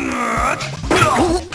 Oh!